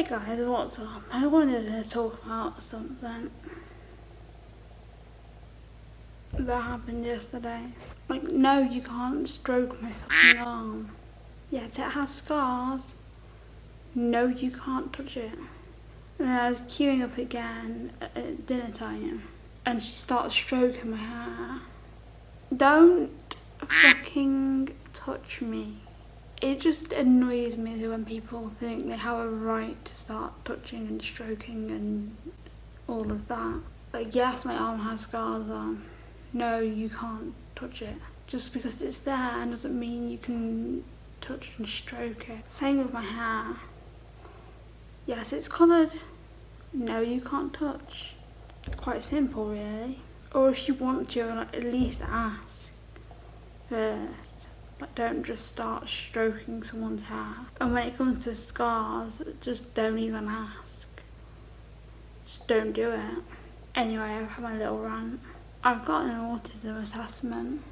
Hey guys, what's up? I wanted to talk about something that happened yesterday. Like, no, you can't stroke my fucking arm. Yes, it has scars. No, you can't touch it. And I was queuing up again at dinner time, and she starts stroking my hair. Don't fucking touch me it just annoys me when people think they have a right to start touching and stroking and all of that. Like, yes, my arm has scars on. No, you can't touch it. Just because it's there doesn't mean you can touch and stroke it. Same with my hair. Yes, it's coloured. No, you can't touch. It's quite simple, really. Or if you want to, at least ask first. Like don't just start stroking someone's hair. And when it comes to scars, just don't even ask. Just don't do it. Anyway, I've had my little rant. I've got an autism assessment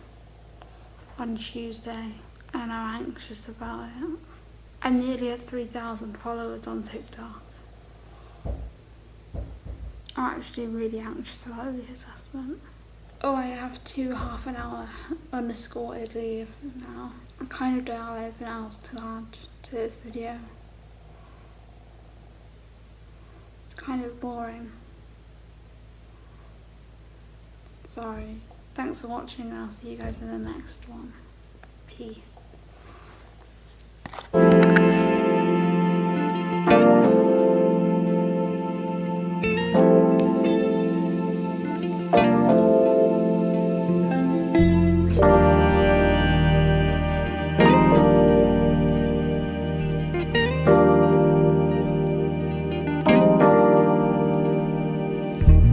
on Tuesday and I'm anxious about it. I'm nearly had 3,000 followers on TikTok. I'm actually really anxious about the assessment. Oh, I have two half an hour unescorted leave now. I kind of don't have anything else to add to this video. It's kind of boring. Sorry. Thanks for watching I'll see you guys in the next one. Peace.